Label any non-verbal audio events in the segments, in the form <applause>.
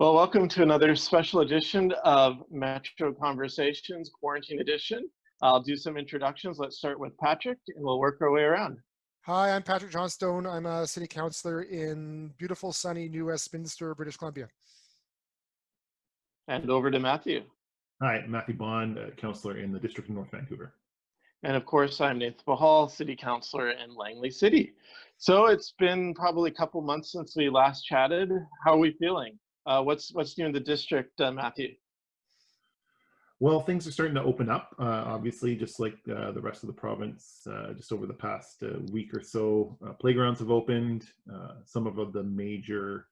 Well, welcome to another special edition of Metro Conversations Quarantine Edition. I'll do some introductions. Let's start with Patrick and we'll work our way around. Hi, I'm Patrick Johnstone. I'm a city councillor in beautiful, sunny New Westminster, British Columbia. And over to Matthew. Hi, Matthew Bond, uh, councillor in the District of North Vancouver. And of course, I'm Nathan Pachal, city councillor in Langley City. So it's been probably a couple months since we last chatted. How are we feeling? Uh, what's what's new in the district, uh, Matthew? Well, things are starting to open up, uh, obviously, just like uh, the rest of the province. Uh, just over the past uh, week or so, playgrounds have opened. some of the major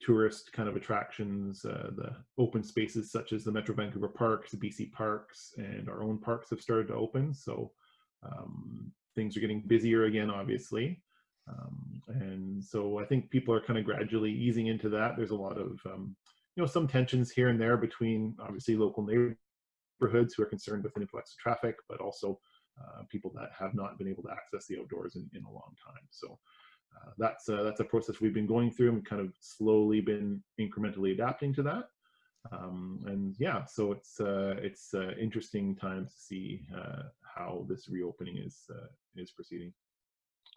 tourist kind of attractions, the open spaces such as the Metro Vancouver Parks, the BC Parks, and our own parks have started to open. So um, things are getting busier again, obviously. Um, and so I think people are kind of gradually easing into that. There's a lot of, um, you know, some tensions here and there between obviously local neighborhoods who are concerned with an influx of traffic, but also uh, people that have not been able to access the outdoors in, in a long time. So uh, that's, uh, that's a process we've been going through and kind of slowly been incrementally adapting to that. Um, and yeah, so it's uh, it's uh, interesting times to see uh, how this reopening is is proceeding.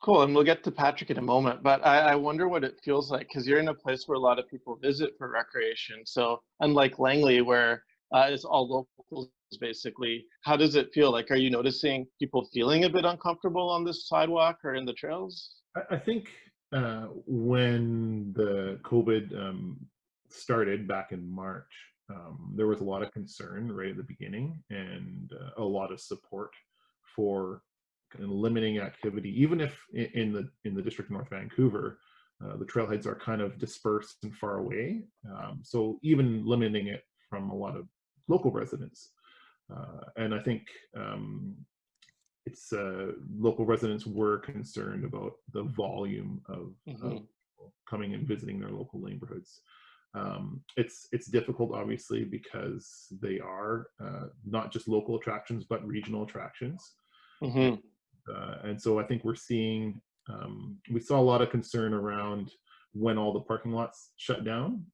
Cool, and we'll get to Patrick in a moment, but I, I wonder what it feels like because you're in a place where a lot of people visit for recreation. So unlike Langley, where uh, it's all locals basically, how does it feel? Like, are you noticing people feeling a bit uncomfortable on this sidewalk or in the trails? I, I think uh, when the COVID um, started back in March, um, there was a lot of concern right at the beginning and uh, a lot of support for and limiting activity, even if in the in the district of North Vancouver, uh, the trailheads are kind of dispersed and far away. Um, so even limiting it from a lot of local residents. Uh, and I think um, it's uh, local residents were concerned about the volume of, mm -hmm. of mm-hmm. coming and visiting their local neighborhoods. Um, it's it's difficult, obviously, because they are uh, not just local attractions, but regional attractions. Mm -hmm. Uh, and so I think we're seeing, um, we saw a lot of concern around when all the parking lots shut down,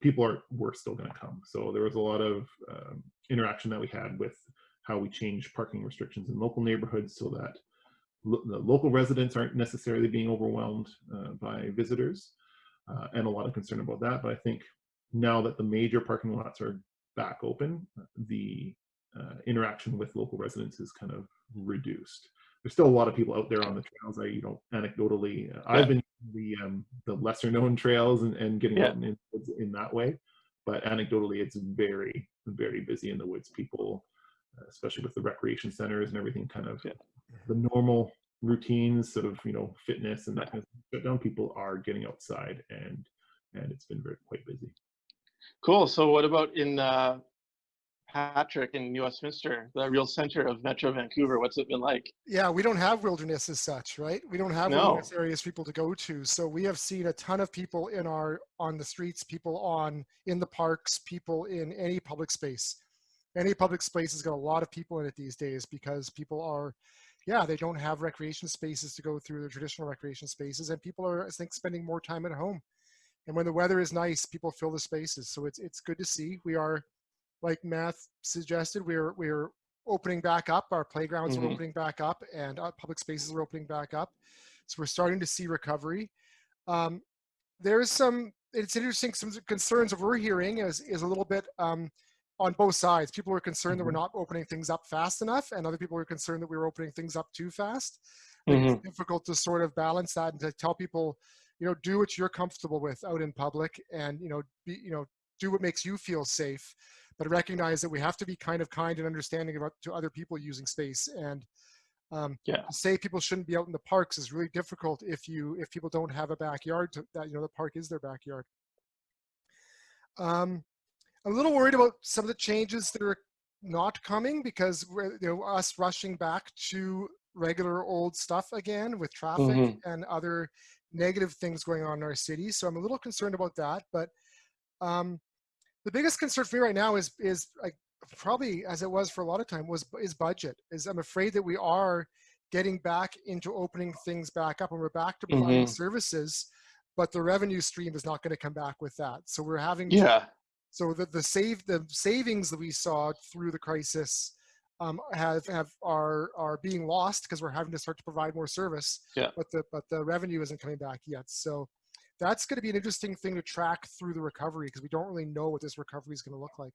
people are were still going to come. So there was a lot of um, interaction that we had with how we change parking restrictions in local neighborhoods so that lo the local residents aren't necessarily being overwhelmed uh, by visitors uh, and a lot of concern about that. But I think now that the major parking lots are back open, the uh, interaction with local residents is kind of reduced there's still a lot of people out there on the trails. I, you know, anecdotally, uh, yeah. I've been the um, the lesser known trails and, and getting yeah. out in, in that way, but anecdotally, it's very very busy in the woods. People, uh, especially with the recreation centers and everything, kind of yeah. the normal routines, sort of you know, fitness and that kind of shut down. People are getting outside, and and it's been very quite busy. Cool. So, what about in uh, Patrick in New Westminster, the real center of Metro Vancouver. What's it been like? Yeah, we don't have wilderness as such, right? We don't have no. wilderness areas people to go to. So we have seen a ton of people in our on the streets, people on in the parks, people in any public space. Any public space has got a lot of people in it these days because people are, yeah, they don't have recreation spaces to go through the traditional recreation spaces, and people are, I think, spending more time at home. And when the weather is nice, people fill the spaces. So it's it's good to see. We are like Matt suggested, we're we're opening back up. Our playgrounds mm -hmm. are mm-hmm. opening back up, and our public spaces are opening back up. So we're starting to see recovery. Um, there's some. It's interesting. Some concerns that we're hearing is is a little bit um, on both sides. People are concerned mm -hmm. that we're mm-hmm. not opening things up fast enough, and other people are concerned that we were opening things up too fast. Mm -hmm. It's mm-hmm. difficult to sort of balance that and to tell people, you know, do what you're comfortable with out in public, and you know, be you know, do what makes you feel safe but recognize that we have to be kind of kind and understanding about to other people using space. And um, yeah. say people shouldn't be out in the parks is really difficult if you if people don't have a backyard to, that you know the park is their backyard. Um, I'm a little worried about some of the changes that are not coming because we're, you know us rushing back to regular old stuff again with traffic mm -hmm. and other negative things going on in our city. So I'm a little concerned about that, but um, the biggest concern for me right now is is like probably as it was for a lot of time was is budget. Is I'm afraid that we are getting back into opening things back up and we're back to providing mm -hmm. services, but the revenue stream is not going to come back with that. So we're having yeah. So the the save the savings that we saw through the crisis um, have have are are being lost because we're having to start to provide more service. Yeah. But the but the revenue isn't coming back yet. So that's going to be an interesting thing to track through the recovery because we don't really know what this recovery is going to look like.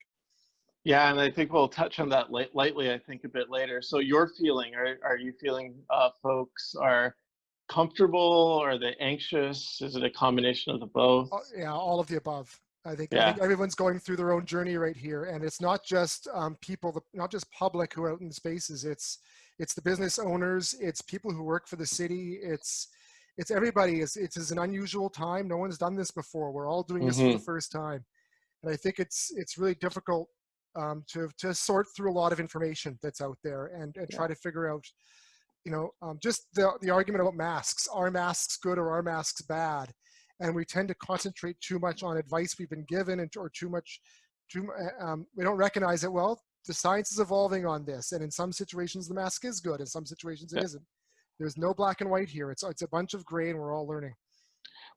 Yeah, and I think we'll touch on that light, lightly. I think a bit later. So your feeling, are are you feeling uh, folks are comfortable? Are they anxious? Is it a combination of the both? Yeah, all of the above. I think, Yeah. I think everyone's going through their own journey right here, and it's not just um, people, the- not just public who are out in spaces. It's it's the business owners, it's people who work for the city, it's it's everybody. It's it's an unusual time. No one's done this before. We're all doing this for the first time, and I think it's it's really difficult um, to to sort through a lot of information that's out there and and try to figure out, you know, um, just the the argument about masks. Are masks good or are masks bad? and we tend to concentrate too much on advice we've been given and or too much too um, we don't recognize it well the science is evolving on this and in some situations the mask is good in some situations it Yeah. not there's no black and white here it's it's a bunch of gray and we're all learning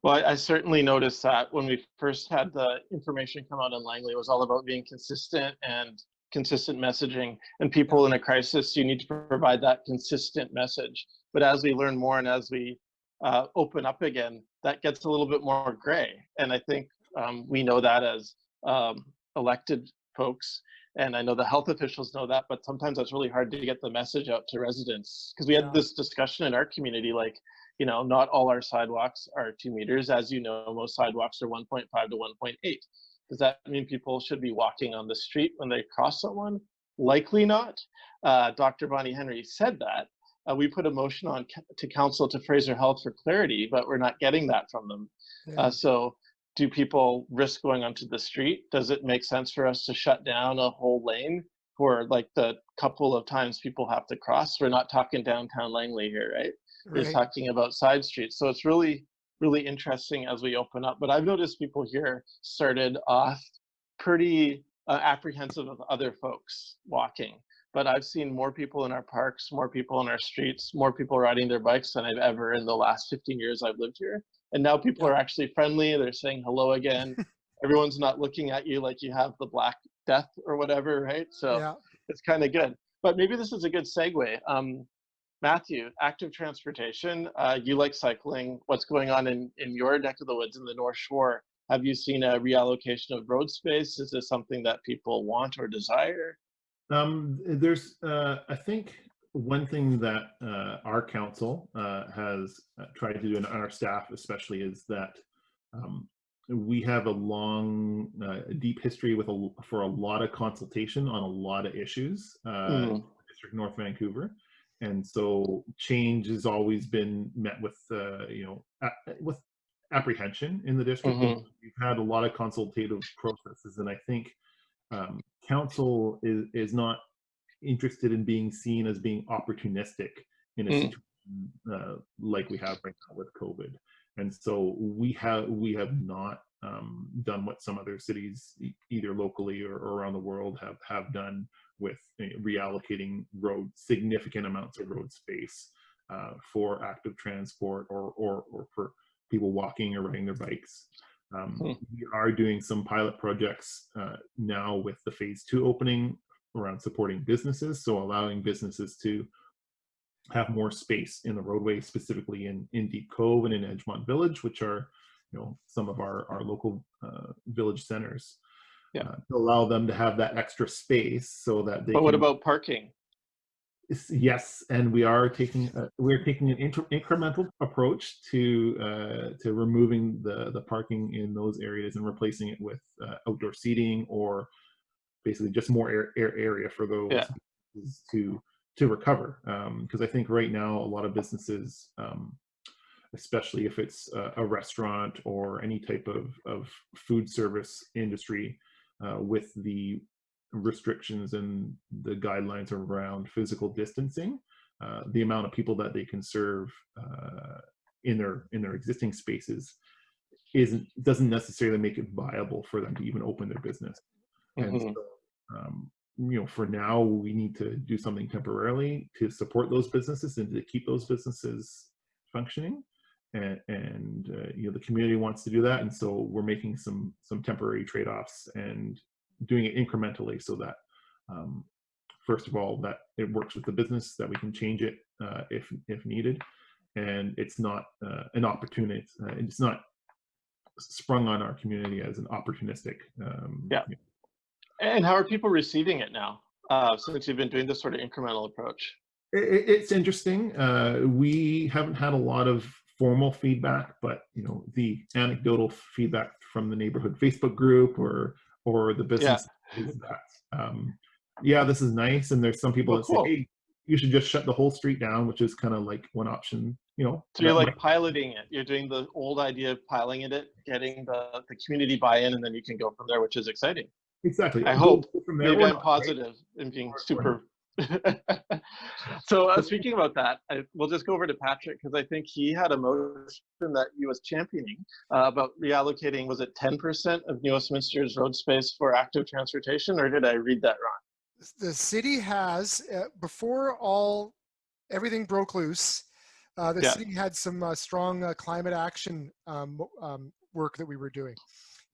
Well, I, I certainly noticed that when we first had the information come out in Langley, it was all about being consistent and consistent messaging. And people in a crisis, you need to provide that consistent message. But as we learn more and as we uh, open up again, that gets a little bit more gray. And I think um, we know that as um, elected folks. And I know the health officials know that, but sometimes that's really hard to get the message out to residents. Because we had Yeah. this discussion in our community, like, you know, not all our sidewalks are two meters. As you know, most sidewalks are 1.5 to 1.8. Does that mean people should be walking on the street when they cross someone? Likely not. Uh, Dr. Bonnie Henry said that. Uh, we put a motion on to council to Fraser Health for clarity, but we're not getting that from them. Yeah. Uh, so, do people risk going onto the street? Does it make sense for us to shut down a whole lane for like the couple of times people have to cross? We're not talking downtown Langley here, right? We're talking about side streets. So it's really, really interesting as we open up. But I've noticed people here started off pretty uh, apprehensive of other folks walking. But I've seen more people in our parks, more people in our streets, more people riding their bikes than I've ever in the last 15 years I've lived here. And now people are actually friendly. They're saying hello again. <laughs> Everyone's not looking at you like you have the Black Death or whatever, right? So yeah it's kind of good. But maybe this is a good segue. Um, Matthew, active transportation. Uh, you like cycling. What's going on in, in your neck of the woods in the North Shore? Have you seen a reallocation of road space? Is this something that people want or desire? Um, there's, uh, I think, one thing that uh, our council uh, has uh, tried to do, and our staff especially, is that um, we have a long, uh, deep history with a for a lot of consultation on a lot of issues. Uh, Mhm. District North Vancouver, and so change has always been met with, uh, you know, with apprehension in the district. Mhm. We've had a lot of consultative processes, and I think um, council is is not interested in being seen as being opportunistic in a Mm. situation uh, like we have right now with COVID. And so we have we have not um, done what some other cities, e- either locally or, or around the world, have have done with uh, reallocating road significant amounts of road space uh, for active transport or, or or for people walking or riding their bikes. Um, Hmm. We are doing some pilot projects uh, now with the phase two opening around supporting businesses, so allowing businesses to have more space in the roadway, specifically in, in Deep Cove and in Edgemont Village, which are, you know, some of our, our local uh, village centers. Yeah. uh, to allow them to have that extra space so that they But what about parking? Yes, and we are taking uh, we're taking an inter- incremental approach to uh, to removing the the parking in those areas and replacing it with uh, outdoor seating or basically just more air, air area for those Yeah. to to recover. Because I think right now a lot of businesses, um, especially if it's a, a restaurant or any type of of food service industry, uh, with the restrictions and the guidelines around physical distancing, uh, the amount of people that they can serve uh, in their in their existing spaces isn't doesn't necessarily make it viable for them to even open their business. And Mhm. so, um, you know, for now, we need to do something temporarily to support those businesses and to keep those businesses functioning. and, and uh, you know the community wants to do that, and so we're making some some temporary trade-offs and doing it incrementally so that um, first of all that it works with the business that we can change it uh, if if needed, and it's not uh, an opportunity. Uh, it's not sprung on our community as an opportunistic. Um, yeah. And how are people receiving it now? Uh, since you've been doing this sort of incremental approach. It, it's interesting. Uh, we haven't had a lot of formal feedback, but you know the anecdotal feedback from the neighborhood Facebook group or or the business yeah. is that um, yeah, this is nice. And there's some people that cool. say, hey, you should just shut the whole street down, which is kind of like one option. You know, so you're like might... piloting it. You're doing the old idea of piloting it, getting the the community buy-in, and then you can go from there, which is exciting. Exactly. I hope maybe I'm positive right? and being super <laughs> so uh, speaking about that, I, we'll just go over to Patrick because I think he had a motion that he was championing uh, about reallocating, was it 10% of New Westminster's road space for active transportation, or did I read that wrong? The city has, uh, before all, everything broke loose, uh, the yeah. city had some uh, strong uh, climate action um, um, work that we were doing.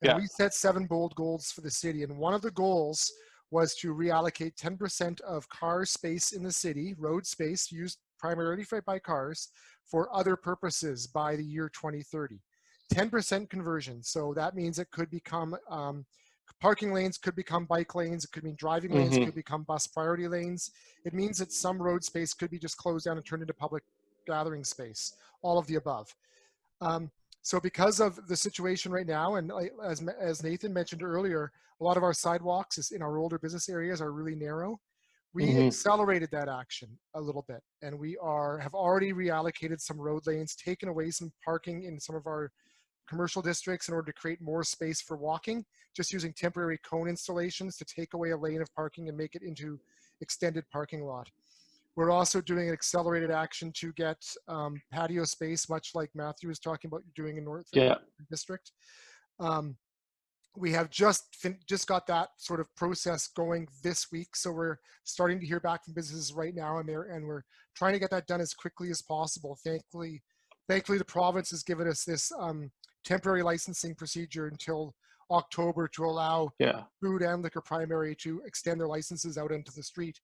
And yeah. we set seven bold goals for the city. And one of the goals was to reallocate 10% of car space in the city, road space used primarily by cars, for other purposes by the year 2030. 10% conversion. So that means it could become um, parking lanes could become bike lanes. It could mean driving lanes mm -hmm. could become bus priority lanes. It means that some road space could be just closed down and turned into public gathering space. All of the above. Um, so because of the situation right now, and as, as Nathan mentioned earlier, a lot of our sidewalks is in our older business areas are really narrow. We mm -hmm. accelerated that action a little bit, and we are have already reallocated some road lanes, taken away some parking in some of our commercial districts in order to create more space for walking, just using temporary cone installations to take away a lane of parking and make it into extended parking lot. We're also doing an accelerated action to get um, patio space, much like Matthew was talking about doing in North yeah. District. Um, we have just just got that sort of process going this week, so we're starting to hear back from businesses right now, and they're and we're trying to get that done as quickly as possible. Thankfully, thankfully the province has given us this um, temporary licensing procedure until October to allow yeah. food and liquor primary to extend their licenses out into the street.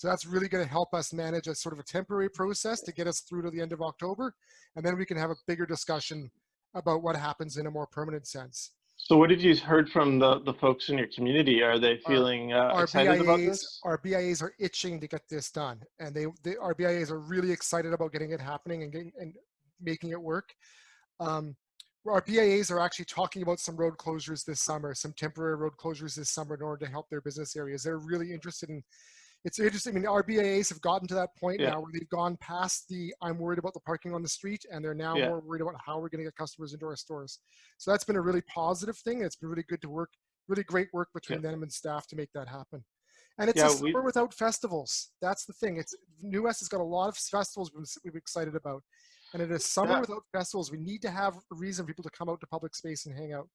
So that's really going to help us manage a sort of a temporary process to get us through to the end of October. And then we can have a bigger discussion about what happens in a more permanent sense. So what have you heard from the, the folks in your community? Are they feeling uh, our excited BIAs, about this? Our BIAs are itching to get this done. And they, they our BIAs are really excited about getting it happening and, getting, and making it work. Um, our BIAs are actually talking about some road closures this summer, some temporary road closures this summer in order to help their business areas. They're really interested in it's interesting. I mean, our BIAs have gotten to that point yeah. now where they've gone past the I'm worried about the parking on the street, and they're now yeah. more worried about how we're going to get customers into our stores. So that's been a really positive thing. It's been really good to work, really great work between yeah. them and staff to make that happen. And it's a summer without festivals. That's the thing. It's New West has got a lot of festivals we've excited about. And it is summer without festivals. We need to have a reason for people to come out to public space and hang out.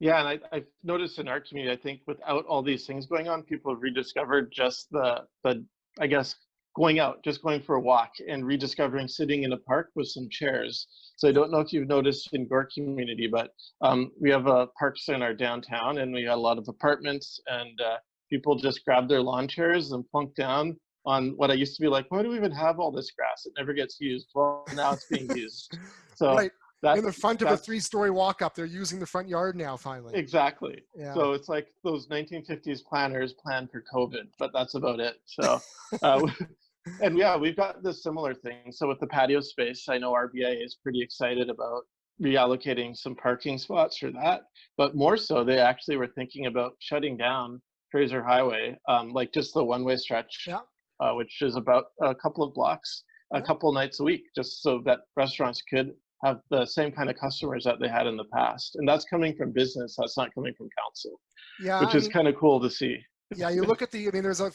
Yeah, and I, I've noticed in our community, I think without all these things going on, people have rediscovered just the, the I guess, going out, just going for a walk and rediscovering sitting in a park with some chairs. So I don't know if you've noticed in Gore community, but um, we have a parks in our downtown and we got a lot of apartments and uh, people just grab their lawn chairs and plunk down on what I used to be like, why do we even have all this grass? It never gets used. Well, now it's being <laughs> used. So right that's, in the front of a three-story walk-up. They're using the front yard now, finally. Exactly. Yeah. So it's like those 1950s planners planned for COVID, but that's about it. So, uh, <laughs> and yeah, we've got this similar thing. So with the patio space, I know RBA is pretty excited about reallocating some parking spots for that. But more so, they actually were thinking about shutting down Fraser Highway, um, like just the one-way stretch, yeah. uh, which is about a couple of blocks, a couple nights a week, just so that restaurants could have the same kind of customers that they had in the past. And that's coming from business, that's not coming from council, yeah, which I is kind of cool to see. yeah, you look at the, I mean, there's a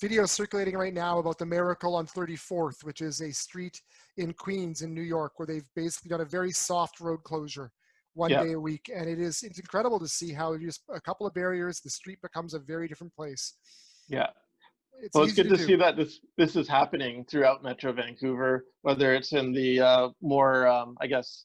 video circulating right now about the Miracle on 34th, which is a street in Queens in New York, where they've basically done a very soft road closure one day a week. And it is, it's incredible to see how just a couple of barriers, the street becomes a very different place. Yeah. It's Well, it's good to do. see that this this is happening throughout Metro Vancouver, whether it's in the uh, more, um, I guess,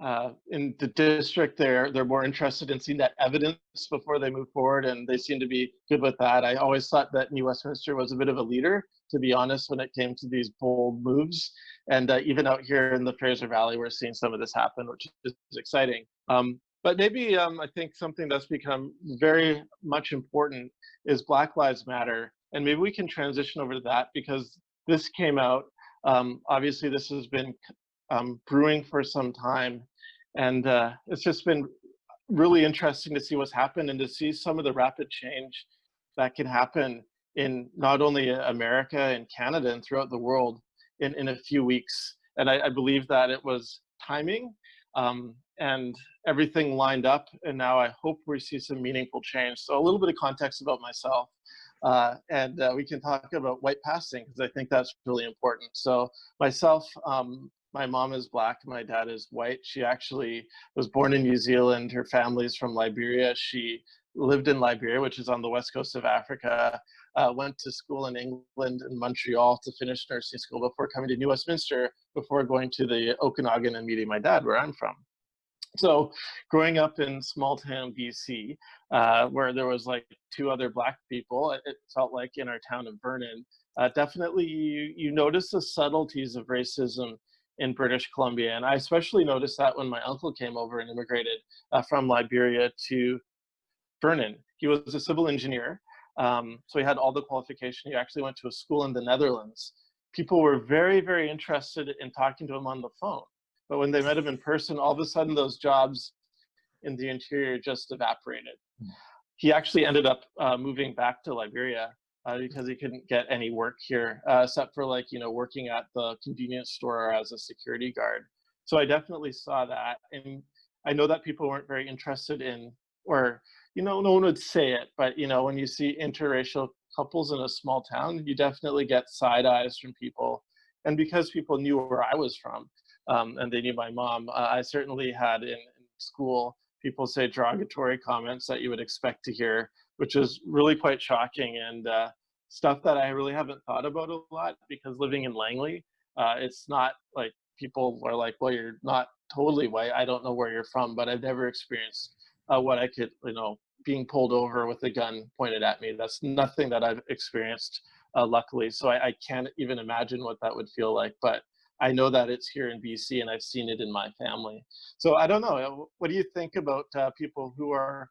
uh, in the district. They're they're more interested in seeing that evidence before they move forward, and they seem to be good with that. I always thought that New Westminster was a bit of a leader, to be honest, when it came to these bold moves. And uh, even out here in the Fraser Valley, we're seeing some of this happen, which is exciting. Um, but maybe um, I think something that's become very much important is Black Lives Matter and maybe we can transition over to that because this came out. Um, obviously, this has been um, brewing for some time, and uh, it's just been really interesting to see what's happened and to see some of the rapid change that can happen in not only America and Canada and throughout the world in, in a few weeks. And I, I believe that it was timing um, and everything lined up. And now I hope we see some meaningful change. So a little bit of context about myself. Uh, and uh, we can talk about white passing because I think that's really important. So myself, um, my mom is black, my dad is white. She actually was born in New Zealand. Her family's from Liberia. She lived in Liberia, which is on the west coast of Africa. Uh, went to school in England in Montreal to finish nursing school before coming to New Westminster before going to the Okanagan and meeting my dad, where I'm from. So growing up in small town BC, uh, where there was like two other black people, it felt like in our town of Vernon, uh, definitely you, you notice the subtleties of racism in British Columbia. And I especially noticed that when my uncle came over and immigrated uh, from Liberia to Vernon. He was a civil engineer, um, so he had all the qualification. He actually went to a school in the Netherlands. People were very, very interested in talking to him on the phone. But when they met him in person, all of a sudden those jobs in the interior just evaporated. Hmm. He actually ended up uh, moving back to Liberia uh, because he couldn't get any work here, uh, except for like, you know, working at the convenience store as a security guard. So I definitely saw that. And I know that people weren't very interested in, or, you know, no one would say it, but, you know, when you see interracial couples in a small town, you definitely get side eyes from people. And because people knew where I was from, um, and they knew my mom. Uh, I certainly had in, in, school people say derogatory comments that you would expect to hear, which is really quite shocking and uh, stuff that I really haven't thought about a lot because living in Langley, uh, it's not like people are like, well, you're not totally white. I don't know where you're from, but I've never experienced uh, what I could, you know, being pulled over with a gun pointed at me. That's nothing that I've experienced, uh, luckily. So I, I, can't even imagine what that would feel like. But I know that it's here in BC and I've seen it in my family. So I don't know. Uh, what do you think about uh, people who are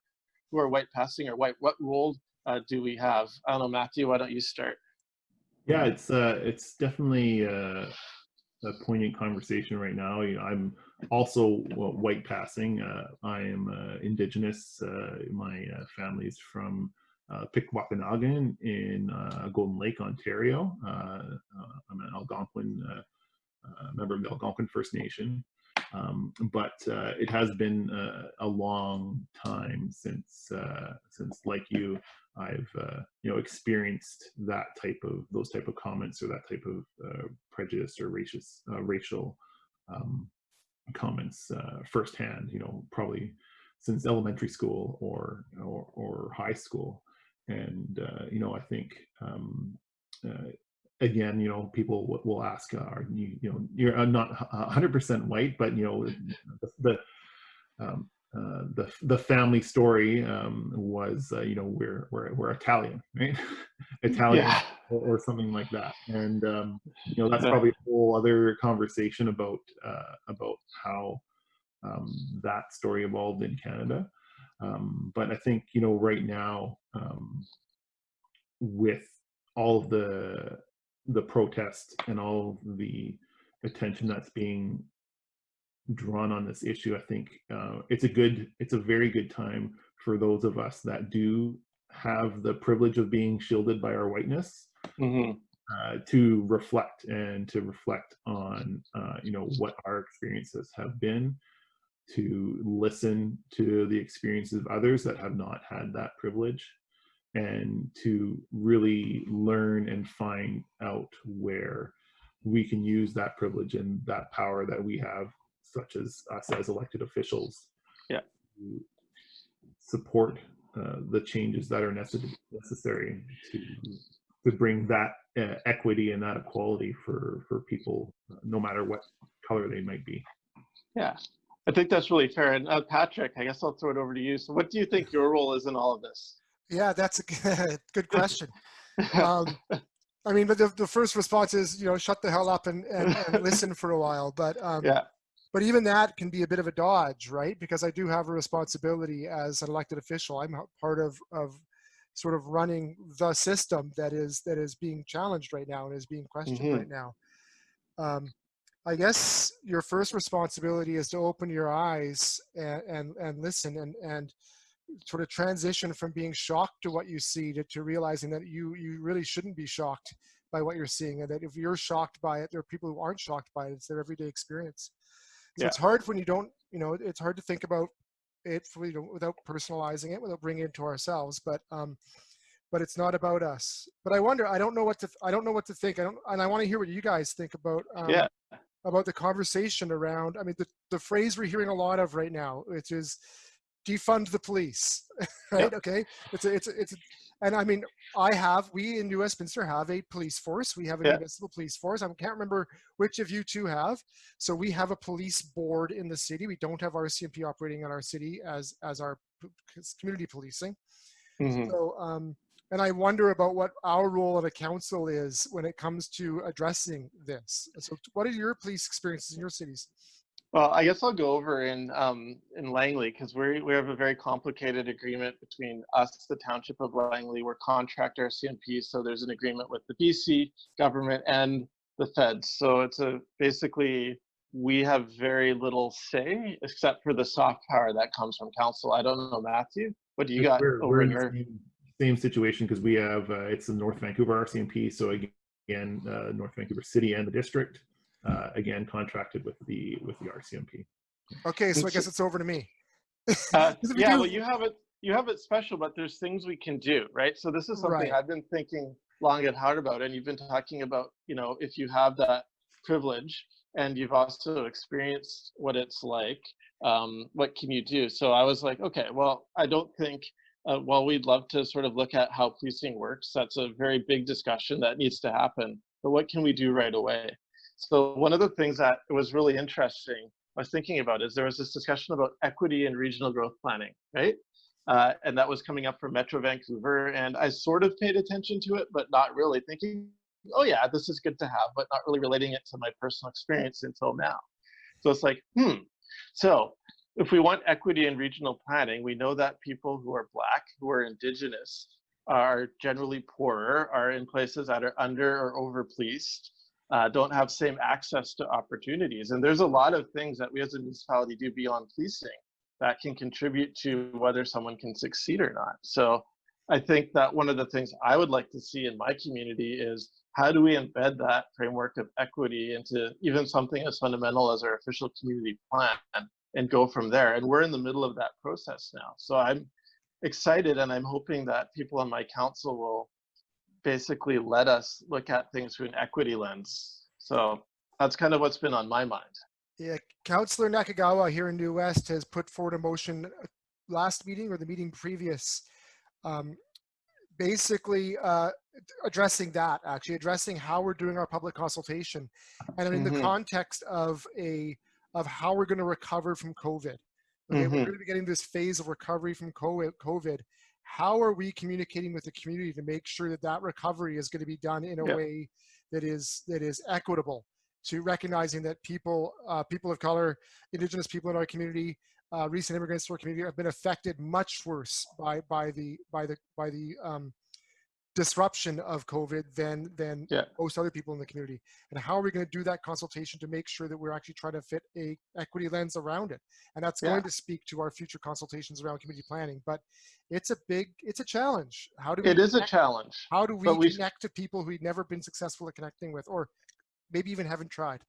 who are white passing or white? What role uh, do we have? I don't know, Matthew. Why don't you start? Yeah, it's uh, it's definitely uh, a poignant conversation right now. You know, I'm also well, white passing. Uh, I am uh, Indigenous. Uh, my uh, family's from uh, Pikwakanagan in uh, Golden Lake, Ontario. Uh, uh, I'm an Algonquin uh, member of the Algonquin First Nation. Um, but uh, it has been uh, a long time since, uh, since like you, I've uh, you know experienced that type of those type of comments or that type of uh, prejudice or racist racial um, comments firsthand. You know, probably since elementary school or or, or high school, and you know I think um, again, you know, people will ask, uh, are you, you know, you're uh, not 100% white, but you know, the the, um, uh, the, the family story um, was, uh, you know, we're we're we're Italian, right? <laughs> Italian yeah. or, or, something like that, and um, you know, that's probably a whole other conversation about uh, about how um, that story evolved in Canada. Um, but I think you know, right now, um, with all of the the protest and all the attention that's being drawn on this issue, I think uh, it's a good, it's a very good time for those of us that do have the privilege of being shielded by our whiteness mm-hmm. uh, to reflect and to reflect on, uh, you know, what our experiences have been, to listen to the experiences of others that have not had that privilege, and to really learn and find out where we can use that privilege and that power that we have, such as us as elected officials, yeah. to support uh, the changes that are necessary to to bring that uh, equity and that equality for for people, uh, no matter what color they might be. Yeah, I think that's really fair. And uh, Patrick, I guess I'll throw it over to you. So, what do you think your role is in all of this? Yeah, that's a good <laughs> question. Um, <laughs> I mean, but the, the first response is, you know, shut the hell up and, and, and listen for a while. But um, yeah. But even that can be a bit of a dodge, right? Because I do have a responsibility as an elected official. I'm part of of sort of running the system that is that is being challenged right now and is being questioned mm-hmm. right now. Um, I guess your first responsibility is to open your eyes and and, and listen and and sort of transition from being shocked to what you see to, to realizing that you you really shouldn't be shocked by what you're seeing and that if you're shocked by it there are people who aren't shocked by it. It's their everyday experience. So yeah. it's hard when you don't you know it's hard to think about it for, you know, without personalizing it without bringing it to ourselves but um but it's not about us. But i wonder i don't know what to i don't know what to think. I don't and i want to hear what you guys think about um, yeah. about the conversation around i mean the, the phrase we're hearing a lot of right now which is defund the police <laughs> right? Yep. okay it's a, it's a, it's a, and i mean i have we in new westminster have a police force. We have a municipal police force. I can't remember which of you two have. So we have a police board in the city. We don't have rcmp operating in our city as as our community policing. Mm-hmm. so um and i wonder about what our role at a council is when it comes to addressing this. So what are your police experiences in your cities well, I guess I'll go over in um, in Langley because we we have a very complicated agreement between us, the Township of Langley. We're contract RCMP, so there's an agreement with the BC government and the feds. So it's a basically we have very little say except for the soft power that comes from council. I don't know, Matthew. What do you got we're, over your? Same, same situation because we have uh, it's the North Vancouver RCMP. So again, uh, North Vancouver City and the district uh, again contracted with the with the RCMP. Okay, so I guess it's over to me. <laughs> uh, yeah, well, you have it. You have it special, but there's things we can do, right? So this is something right. I've been thinking long and hard about, and you've been talking about, you know, if you have that privilege and you've also experienced what it's like, um, what can you do? So I was like, okay, well, I don't think. Uh, while we'd love to sort of look at how policing works, that's a very big discussion that needs to happen. But what can we do right away? So one of the things that was really interesting I was thinking about is there was this discussion about equity and regional growth planning, right? Uh, and that was coming up for Metro Vancouver, and I sort of paid attention to it, but not really thinking, oh yeah, this is good to have, but not really relating it to my personal experience until now. So it's like, hmm. So if we want equity in regional planning, we know that people who are black, who are indigenous, are generally poorer, are in places that are under or over policed, uh, don't have same access to opportunities. And there's a lot of things that we as a municipality do beyond policing that can contribute to whether someone can succeed or not. So I think that one of the things I would like to see in my community is how do we embed that framework of equity into even something as fundamental as our official community plan and go from there. And we're in the middle of that process now. So I'm excited and I'm hoping that people on my council will basically let us look at things through an equity lens. So that's kind of what's been on my mind. Yeah, Councillor Nakagawa here in New West has put forward a motion uh, last meeting or the meeting previous, um, basically uh, addressing that, actually addressing how we're doing our public consultation, and in mm-hmm. the context of a of how we're going to recover from COVID. Okay, mm-hmm. we're going to be getting this phase of recovery from COVID how are we communicating with the community to make sure that that recovery is going to be done in a yeah. way that is that is equitable to recognizing that people uh, people of color indigenous people in our community uh, recent immigrants to our community have been affected much worse by by the by the by the um, disruption of COVID than than yeah. most other people in the community. And how are we going to do that consultation to make sure that we're actually trying to fit a equity lens around it? And that's yeah. going to speak to our future consultations around community planning. But it's a big, it's a challenge. How do we? It is a challenge. How do we connect to people who've never been successful at connecting with, or maybe even haven't tried?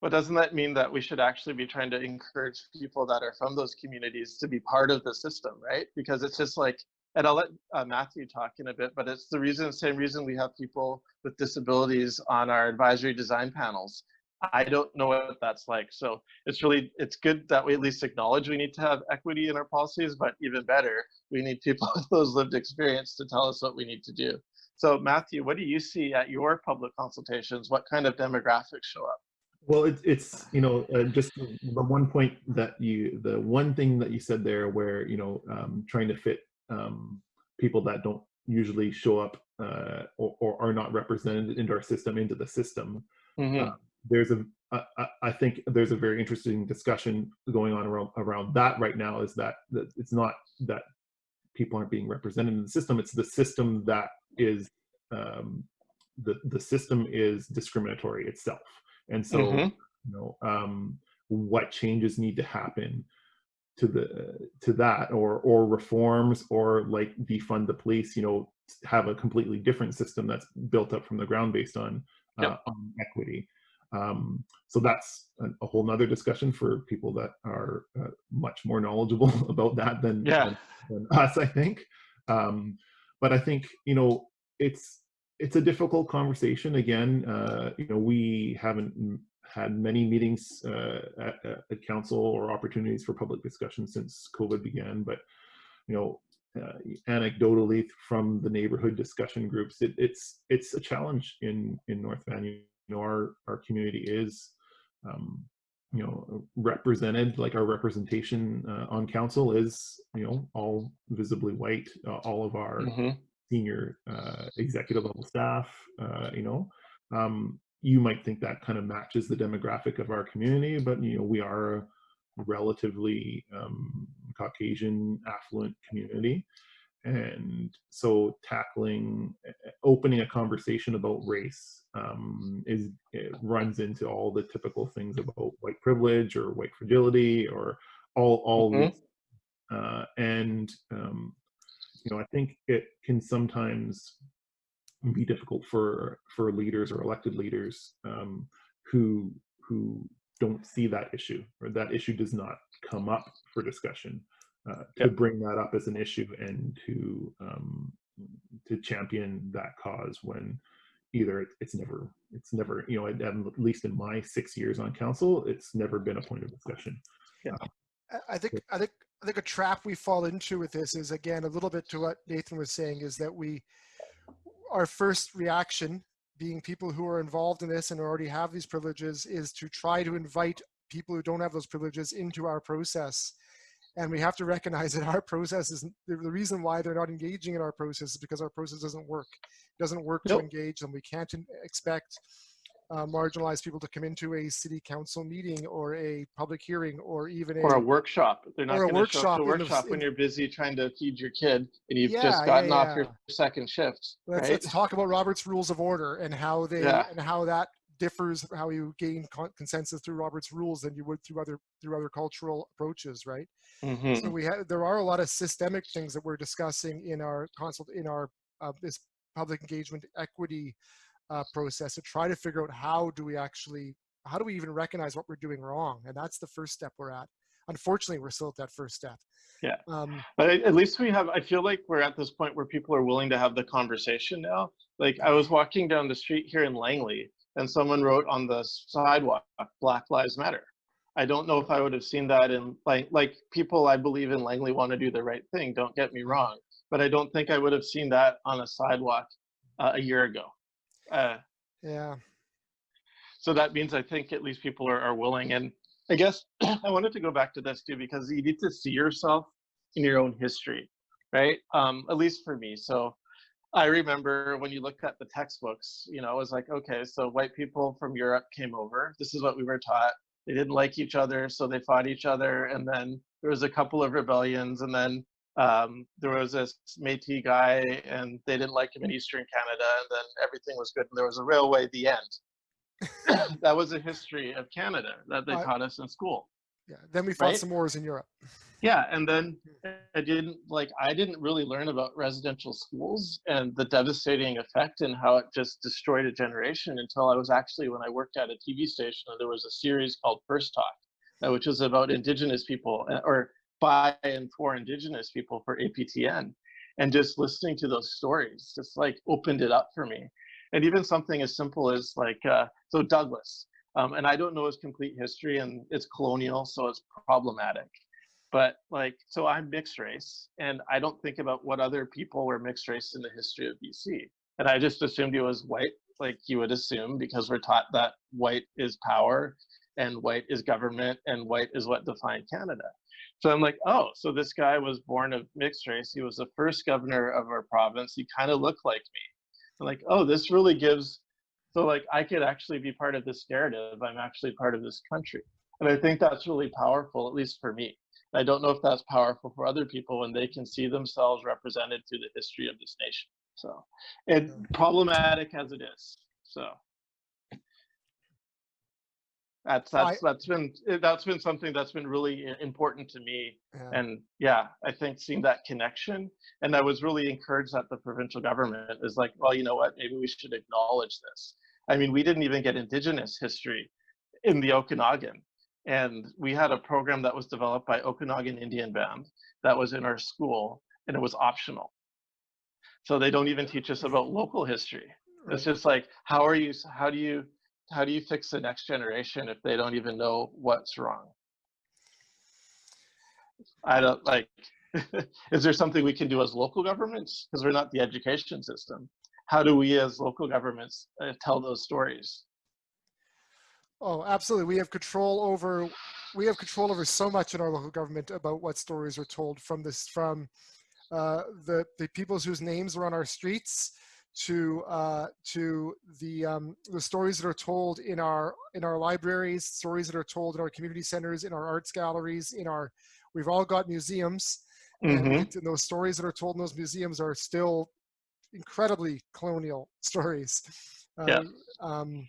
But doesn't that mean that we should actually be trying to encourage people that are from those communities to be part of the system, right? Because it's just like and I'll let uh, Matthew talk in a bit, but it's the reason, same reason we have people with disabilities on our advisory design panels. I don't know what that's like. So it's really, it's good that we at least acknowledge we need to have equity in our policies, but even better, we need people <laughs> with those lived experience to tell us what we need to do. So Matthew, what do you see at your public consultations? What kind of demographics show up? Well, it, it's you know uh, just the one point that you the one thing that you said there, where you know um, trying to fit um, people that don't usually show up uh, or, or, are not represented into our system into the system. Mm-hmm. Uh, there's a I, I think there's a very interesting discussion going on around around that right now. Is that, that it's not that people aren't being represented in the system; it's the system that is um, the the system is discriminatory itself, and so Mhm. you know um, what changes need to happen to the to that, or or reforms, or like defund the police. You know, have a completely different system that's built up from the ground based on uh, Yep. on equity. Um, so that's a, a whole nother discussion for people that are uh, much more knowledgeable <laughs> about that than, Yeah. than, than us, I think. Um, but I think you know it's it's a difficult conversation. Again, uh, you know we haven't had many meetings uh, at, at- council or opportunities for public discussion since COVID began. But you know, uh, anecdotally from the neighborhood discussion groups, it, it's it's a challenge in in North Van. You know, our our community is um, you know represented like our representation uh, on council is you know all visibly white. Uh, all of our Mhm. senior uh, executive level staff, uh, you know, um, you might think that kind of matches the demographic of our community, but you know, we are a relatively um, Caucasian affluent community, and so tackling, uh, opening a conversation about race um, is it runs into all the typical things about white privilege or white fragility or all all Mhm. these, uh, and um, you know, I think it can sometimes be difficult for for leaders or elected leaders um, who who don't see that issue or that issue does not come up for discussion uh, to Yep. bring that up as an issue and to um, to champion that cause when either it, it's never it's never you know at, at least in my six years on council it's never been a point of discussion. I- I think I think I think a trap we fall into with this is again a little bit to what Nathan was saying is that we our first reaction being people who are involved in this and already have these privileges is to try to invite people who don't have those privileges into our process. And we have to recognize <laughs> that our process is the reason why they're not engaging in our process is because our process doesn't work. It doesn't work to engage them. We can't expect uh, marginalized people to come into a city council meeting or a public hearing or even Or a workshop. They're not a going to show up to workshop the- workshop when you're busy trying to feed your kid and you've Yeah, just yeah, gotten off your second shift. Let's, right? let's talk about Robert's Rules of Order and how they Yeah. and how that differs, how you gain con- consensus through Robert's Rules than you would through other through other cultural approaches, right? Mhm. So we have there are a lot of systemic things that we're discussing in our consult in our uh, this public engagement equity uh, process to try to figure out how do we actually how do we even recognize what we're doing wrong, and that's the first step we're at. Unfortunately, we're still at that first step. Yeah. Um, But at least we have, I feel like we're at this point where people are willing to have the conversation now. Like I was walking down the street here in Langley and someone wrote on the sidewalk, Black Lives Matter. I don't know if I would have seen that in like, like people I believe in Langley want to do the right thing, don't get me wrong. But I don't think I would have seen that on a sidewalk uh, a year ago. Uh, yeah. so that means I think at least people are, are willing. And I guess <clears throat> I wanted to go back to this too because you need to see yourself in your own history, right? Um, at least for me. So I remember when you looked at the textbooks, you know, it was like, okay, so white people from Europe came over. This is what we were taught. They didn't like each other, so they fought each other. And then there was a couple of rebellions, and then um, there was this Métis guy, and they didn't like him in Eastern Canada, and then everything was good, and there was a railway at the end. <laughs> that was a history of Canada that they taught us in school. Yeah. Then we fought Right? some wars in Europe. Yeah, and then I didn't like I didn't really learn about residential schools and the devastating effect and how it just destroyed a generation until I was actually when I worked at a TV station and there was a series called First Talk, uh, which was about Indigenous people uh, or by and for Indigenous people for APTN, and just listening to those stories just like opened it up for me, and even something as simple as like uh, so Douglas, um, and I don't know his complete history and it's colonial, so it's problematic. But like so i'm mixed race and i don't think about what other people were mixed race in the history of bc and I just assumed he was white, like you would assume, because we're taught that white is power, and white is government, and white is what defined Canada. So I'm like, oh, so this guy was born of mixed race. He was the first governor of our province. He kind of looked like me. I'm like, oh, this really gives. So like, I could actually be part of this narrative. I'm actually part of this country, and I think that's really powerful, at least for me. I don't know if that's powerful for other people when they can see themselves represented through the history of this nation. So, and hmm. problematic as it is. So, that's that's I, that's been eh, that's been something that's been really important to me. Yeah. And yeah, I think seeing that connection, and I was really encouraged that the provincial government is like, well, you know what, maybe we should acknowledge this. I mean, we didn't even get Indigenous history in the Okanagan and we had a program that was developed by Okanagan Indian Band that was in our school, and it was optional. So they don't even teach us about local history. Right. It's just like, how are you? How do you? How do you fix the next generation if they don't even know what's wrong? I don't like. <laughs> is there something we can do as local governments? Because we're not the education system. How do we, as local governments, uh, tell those stories? Oh, absolutely. We have control over we have control over so much in our local government about what stories are told from this from uh, the the peoples whose names are on our streets to uh, to the um, the stories that are told in our in our libraries, stories that are told in our community centers, in our arts galleries, in our we've all got museums, mm-hmm. and, and those stories that are told in those museums are still incredibly colonial <laughs> stories. Yeah. Um, um,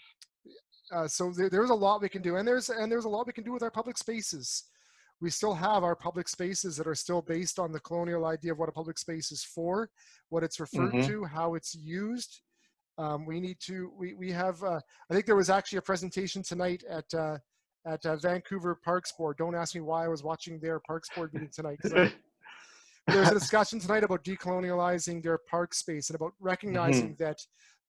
uh, so there, there's a lot we can do, and there's and there's a lot we can do with our public spaces. We still have our public spaces that are still based on the colonial idea of what a public space is for, what it's referred mm-hmm. to, how it's used. Um, we need to. We we have. Uh, I think there was actually a presentation tonight at uh, at uh, Vancouver Parks Board. Don't ask me why I was watching their Parks Board meeting tonight. <laughs> there's a discussion tonight about decolonializing their park space and about recognizing mm-hmm. that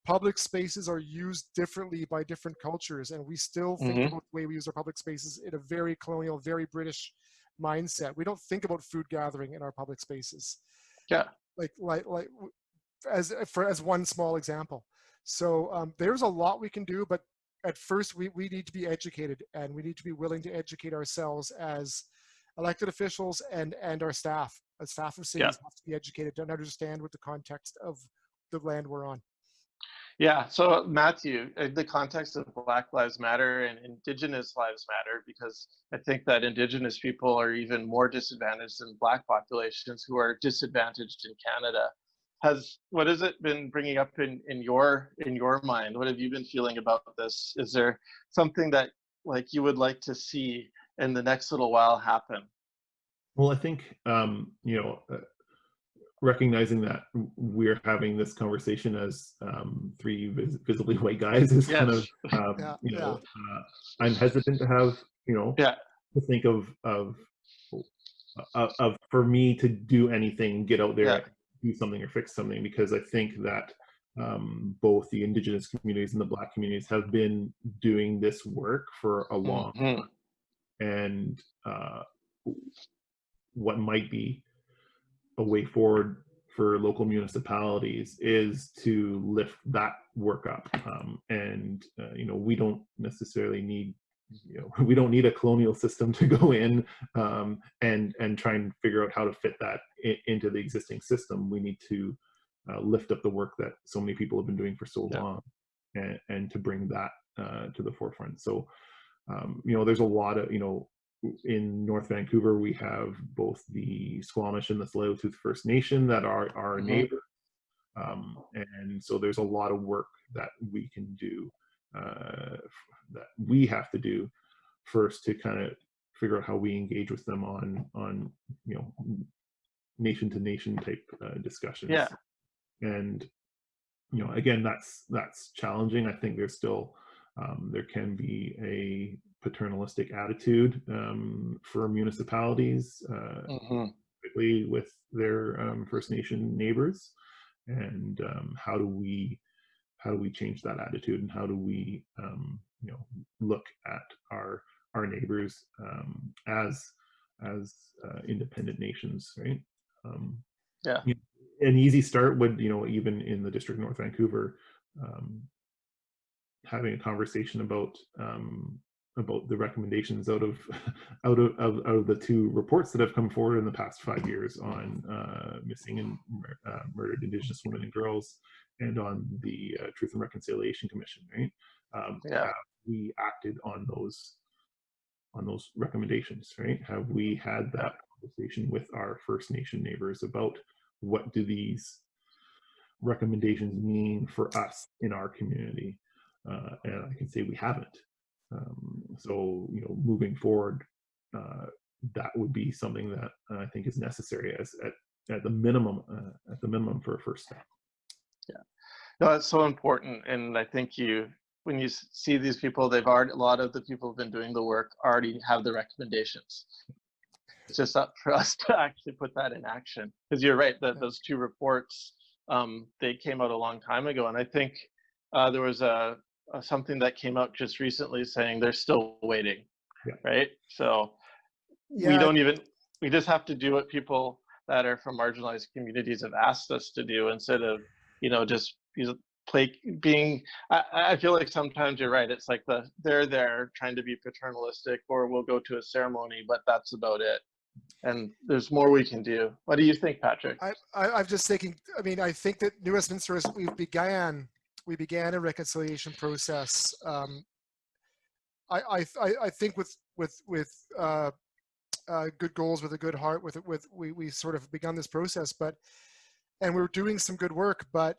public spaces are used differently by different cultures and we still think mm-hmm. about the way we use our public spaces in a very colonial very british mindset. We don't think about food gathering in our public spaces. Yeah. Like like like as for as one small example. So um, there's a lot we can do but at first we, we need to be educated and we need to be willing to educate ourselves as elected officials and and our staff. As staff of cities yeah. have to be educated to understand what the context of the land we're on yeah, so Matthew, in the context of Black Lives Matter and Indigenous Lives Matter, because I think that Indigenous people are even more disadvantaged than Black populations who are disadvantaged in Canada. Has what has it been bringing up in in your in your mind? What have you been feeling about this? Is there something that like you would like to see in the next little while happen? Well, I think um, you know uh, recognizing that we're having this conversation as um, three vis- visibly white guys is yes. kind of <laughs> um, yeah, you know yeah. uh, I'm hesitant to have you know yeah. to think of of of, of for me to do anything get out there do something or fix something because I think that um, both the indigenous communities and the black communities have been doing this work for a long mm-hmm. time and uh, what might be a way forward for local municipalities is to lift that work up. Um, and uh, you know we don't necessarily need you know <laughs> we don't need a colonial system to go in um, and and try and figure out how to fit that in, into the existing system. We need to uh, lift up the work that so many people have been doing for so yeah. long and, and to bring that uh, to the forefront. So um, you know there's a lot of you know in North Vancouver, we have both the Squamish and the Tsleil-Waututh First Nation that are our mm-hmm. neighbors. Um, and so there's a lot of work that we can do, uh, that we have to do first to kind of figure out how we engage with them on, on you know, nation to nation type uh, discussions. Yeah. And, you know, again, that's, that's challenging. I think there's still, um, there can be a paternalistic attitude um, for municipalities, uh, mm-hmm. particularly with their um, First Nation neighbors, and um, how do we how do we change that attitude, and how do we um, you know look at our our neighbors um, as as uh, independent nations, right? Um, yeah. an easy start would, you know, even in the district of North Vancouver, um, having a conversation about um, about the recommendations out of <laughs> out of, of, out of the two reports that have come forward in the past five years on uh, missing and uh, murdered Indigenous women and girls, and on the uh, Truth and Reconciliation Commission. Right? Um, yeah. we acted on those on those recommendations? Right? Have we had that conversation with our First Nation neighbors about what do these recommendations mean for us in our community? Uh, and I can say we haven't. Um, so, you know, moving forward, uh, that would be something that I think is necessary as at, at the minimum, uh, at the minimum for a first step. Yeah, no, it's so important. And I think you, when you see these people, they've already, a lot of the people who've been doing the work already have the recommendations. It's just up for us <laughs> to actually put that in action. Because you're right, that those two reports, um, they came out a long time ago. And I think uh, there was a, uh, something that came out just recently saying they're still waiting, yeah. right? So yeah. we don't even, we just have to do what people that are from marginalized communities have asked us to do instead of, you know, just play being, I, I feel like sometimes you're right. It's like the, they're there trying to be paternalistic or we'll go to a ceremony, but that's about it and there's more we can do. What do you think, Patrick? I, I, am just thinking. I mean, I think that New Westminster is we've began we began a reconciliation process. Um, I, I, I think with with with uh, uh, good goals, with a good heart, with with we we sort of begun this process, but and we we're doing some good work, but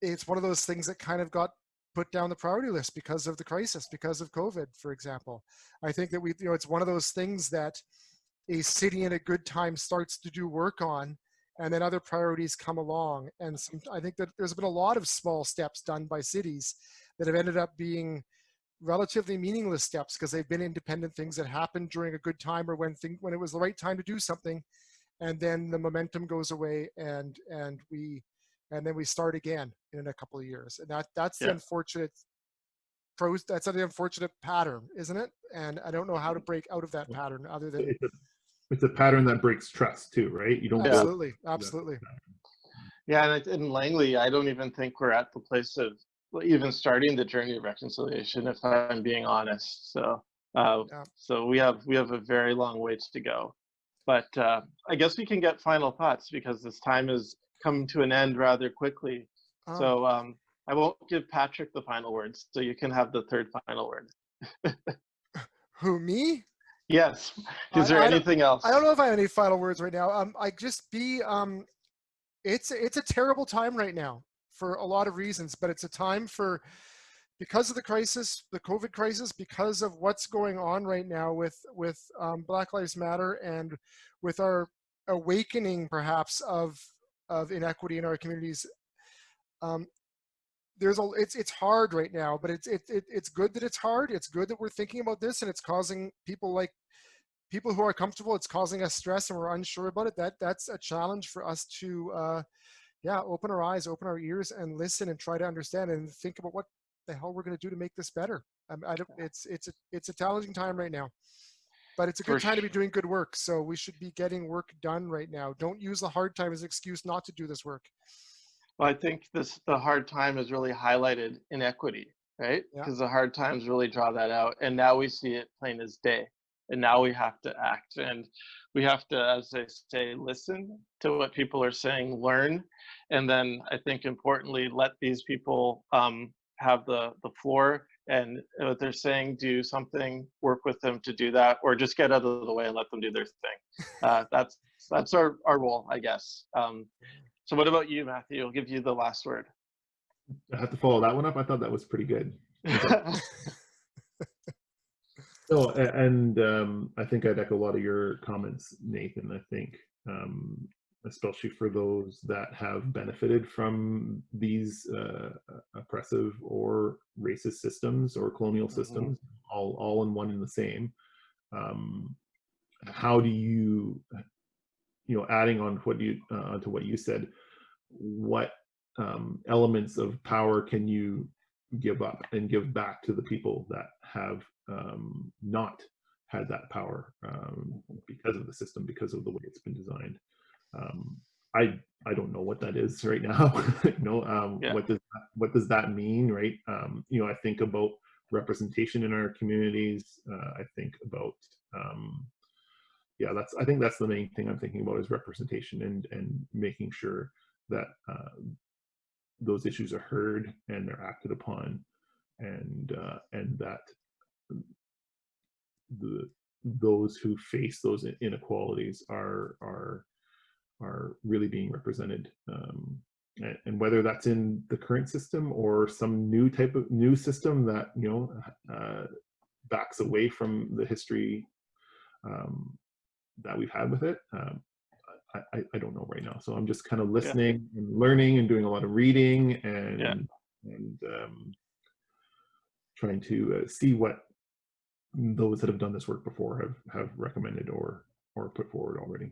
it's one of those things that kind of got put down the priority list because of the crisis, because of COVID, for example. I think that we, you know, it's one of those things that a city in a good time starts to do work on and then other priorities come along. And some, I think that there's been a lot of small steps done by cities that have ended up being relatively meaningless steps because they've been independent things that happened during a good time or when thing, when it was the right time to do something, and then the momentum goes away and and we and then we start again in a couple of years. And that that's yeah. the unfortunate pros. That's an unfortunate pattern, isn't it? And I don't know how to mm-hmm. break out of that pattern other <laughs> than it's a pattern that breaks trust too, right? You don't absolutely, absolutely. Yeah, and in Langley, I don't even think we're at the place of even starting the journey of reconciliation, if I'm being honest. So, uh, yeah. so we have we have a very long ways to go. But uh, I guess we can get final thoughts because this time has come to an end rather quickly. Oh. So um, I won't give Patrick the final words, so you can have the third final word. <laughs> Who me? Yes. Is there I, I anything else? I don't know if I have any final words right now. Um, I just be um, it's it's a terrible time right now for a lot of reasons, but it's a time for because of the crisis, the COVID crisis, because of what's going on right now with with um, Black Lives Matter and with our awakening, perhaps of of inequity in our communities. Um, there's a it's it's hard right now but it's it, it it's good that it's hard it's good that we're thinking about this and it's causing people like people who are comfortable it's causing us stress and we're unsure about it that that's a challenge for us to uh yeah open our eyes open our ears and listen and try to understand and think about what the hell we're going to do to make this better um, I don't, it's it's a it's a challenging time right now but it's a good time to be doing good work so we should be getting work done right now don't use the hard time as an excuse not to do this work well, I think this the hard time has really highlighted inequity, right? Because yeah. the hard times really draw that out, and now we see it plain as day. And now we have to act, and we have to, as I say, listen to what people are saying, learn, and then I think importantly, let these people um, have the the floor and what they're saying, do something, work with them to do that, or just get out of the way and let them do their thing. <laughs> Uh, that's that's our our role, I guess. Um, so what about you, Matthew? I'll give you the last word. I have to follow that one up. I thought that was pretty good. <laughs> <laughs> so, and um, I think I'd echo a lot of your comments, Nathan. I think, um, especially for those that have benefited from these uh, oppressive or racist systems or colonial mm-hmm. systems, all all in one and the same. Um, how do you you know, adding on what you uh, to what you said, what um, elements of power can you give up and give back to the people that have um, not had that power um, because of the system, because of the way it's been designed. Um, I I don't know what that is right <laughs> now. know, um, Yeah. what does that, what does that mean, right? Um, you know, I think about representation in our communities. Uh, I think about um, yeah, that's I think that's the main thing I'm thinking about is representation and and making sure that uh, those issues are heard and they're acted upon, and uh, and that the those who face those inequalities are are are really being represented um, and, and whether that's in the current system or some new type of new system that you know uh, backs away from the history um, that we've had with it um, I, I, I don't know right now so i'm just kind of listening and learning and doing a lot of reading and Yeah. and um, trying to uh, see what those that have done this work before have have recommended or or put forward already